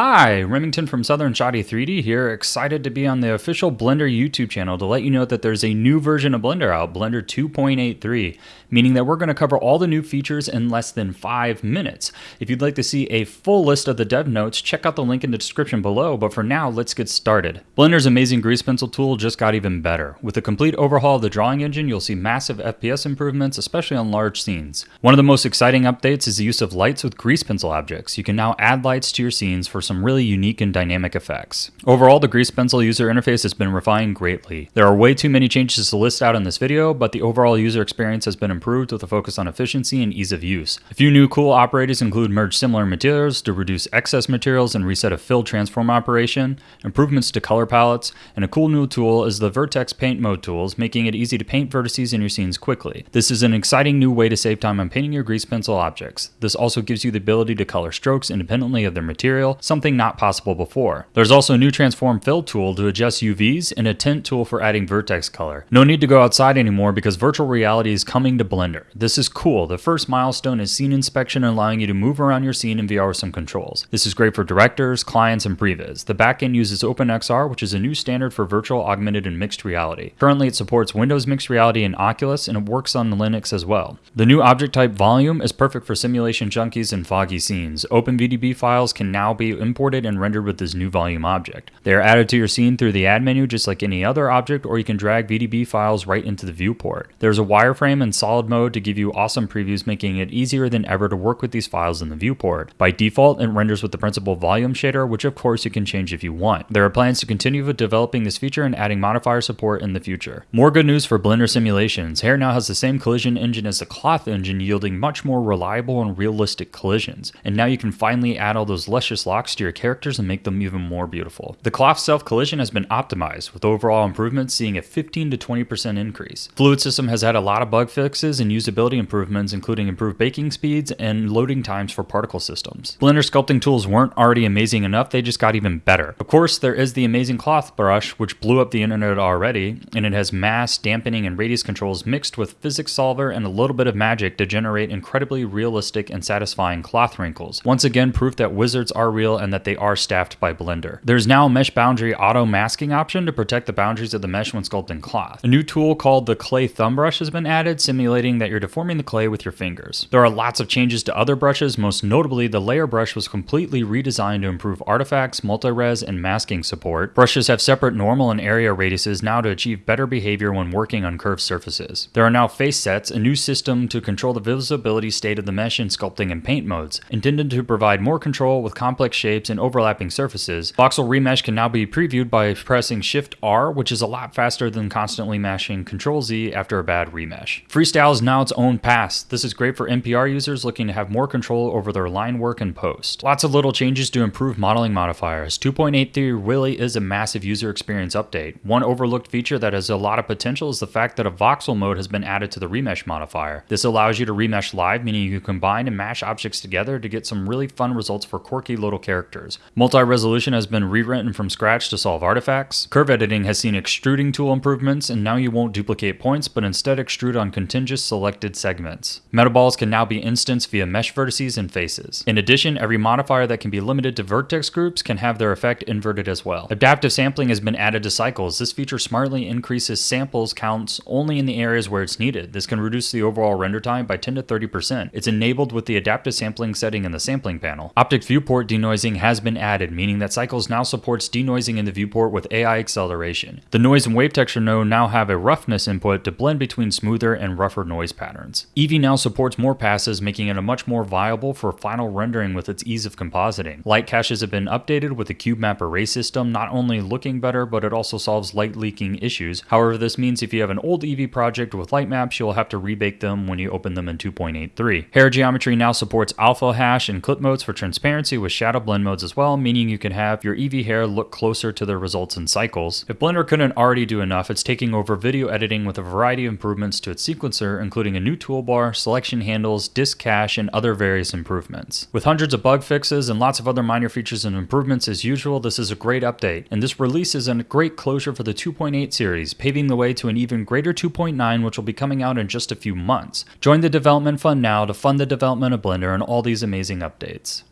Hi, Remington from Southern Shotty 3D here, excited to be on the official Blender YouTube channel to let you know that there's a new version of Blender out, Blender 2.83, meaning that we're going to cover all the new features in less than 5 minutes. If you'd like to see a full list of the dev notes, check out the link in the description below, but for now, let's get started. Blender's amazing grease pencil tool just got even better. With a complete overhaul of the drawing engine, you'll see massive FPS improvements, especially on large scenes. One of the most exciting updates is the use of lights with grease pencil objects. You can now add lights to your scenes for some really unique and dynamic effects. Overall, the Grease Pencil user interface has been refined greatly. There are way too many changes to list out in this video, but the overall user experience has been improved with a focus on efficiency and ease of use. A few new cool operators include merge similar materials to reduce excess materials and reset a fill transform operation, improvements to color palettes, and a cool new tool is the Vertex Paint Mode tools, making it easy to paint vertices in your scenes quickly. This is an exciting new way to save time on painting your grease pencil objects. This also gives you the ability to color strokes independently of their material, something not possible before. There's also a new transform fill tool to adjust UVs and a tint tool for adding vertex color. No need to go outside anymore because virtual reality is coming to Blender. This is cool. The first milestone is scene inspection allowing you to move around your scene in VR with some controls. This is great for directors, clients, and previs. The backend uses OpenXR, which is a new standard for virtual, augmented, and mixed reality. Currently, it supports Windows Mixed Reality and Oculus, and it works on Linux as well. The new object type volume is perfect for simulation junkies and foggy scenes. OpenVDB files can now be imported and rendered with this new volume object. They are added to your scene through the add menu just like any other object or you can drag VDB files right into the viewport. There's a wireframe and solid mode to give you awesome previews making it easier than ever to work with these files in the viewport. By default, it renders with the principled volume shader, which of course you can change if you want. There are plans to continue with developing this feature and adding modifier support in the future. More good news for Blender simulations. Hair now has the same collision engine as the cloth engine, yielding much more reliable and realistic collisions. And now you can finally add all those luscious locks to your characters and make them even more beautiful. The cloth self collision has been optimized, with overall improvements seeing a 15 to 20% increase. Fluid System has had a lot of bug fixes and usability improvements, including improved baking speeds and loading times for particle systems. Blender sculpting tools weren't already amazing enough, they just got even better. Of course, there is the amazing cloth brush, which blew up the internet already, and it has mass, dampening, and radius controls mixed with physics solver and a little bit of magic to generate incredibly realistic and satisfying cloth wrinkles. Once again, proof that wizards are real and that they are staffed by Blender. There's now a mesh boundary auto masking option to protect the boundaries of the mesh when sculpting cloth. A new tool called the clay thumb brush has been added, simulating that you're deforming the clay with your fingers. There are lots of changes to other brushes, most notably the layer brush was completely redesigned to improve artifacts, multi-res, and masking support. Brushes have separate normal and area radiuses now to achieve better behavior when working on curved surfaces. There are now face sets, a new system to control the visibility state of the mesh in sculpting and paint modes, intended to provide more control with complex shapes and overlapping surfaces. Voxel Remesh can now be previewed by pressing Shift R, which is a lot faster than constantly mashing Control Z after a bad remesh. Freestyle is now its own pass. This is great for NPR users looking to have more control over their line work and post. Lots of little changes to improve modeling modifiers. 2.83 really is a massive user experience update. One overlooked feature that has a lot of potential is the fact that a voxel mode has been added to the remesh modifier. This allows you to remesh live, meaning you can combine and mash objects together to get some really fun results for quirky little characters. Multi-resolution has been rewritten from scratch to solve artifacts. Curve editing has seen extruding tool improvements, and now you won't duplicate points, but instead extrude on contiguous selected segments. Metaballs can now be instanced via mesh vertices and faces. In addition, every modifier that can be limited to vertex groups can have their effect inverted as well. Adaptive sampling has been added to cycles. This feature smartly increases samples counts only in the areas where it's needed. This can reduce the overall render time by 10 to 30%. It's enabled with the adaptive sampling setting in the sampling panel. OptiX viewport denoising has been added meaning that Cycles now supports denoising in the viewport with AI acceleration. The noise and wave texture node now have a roughness input to blend between smoother and rougher noise patterns. Eevee now supports more passes, making it a much more viable for final rendering with its ease of compositing. Light caches have been updated with the cube map array system, not only looking better, but it also solves light leaking issues. However, this means if you have an old Eevee project with light maps, you'll have to rebake them when you open them in 2.83. Hair geometry now supports alpha hash and clip modes for transparency with shadow blend modes as well, meaning you can have your Eevee hair look closer to the results in cycles. If Blender couldn't already do enough, it's taking over video editing with a variety of improvements to its sequencer, including a new toolbar, selection handles, disk cache, and other various improvements. With hundreds of bug fixes and lots of other minor features and improvements as usual, this is a great update, and this release is a great closure for the 2.8 series, paving the way to an even greater 2.9 which will be coming out in just a few months. Join the development fund now to fund the development of Blender and all these amazing updates.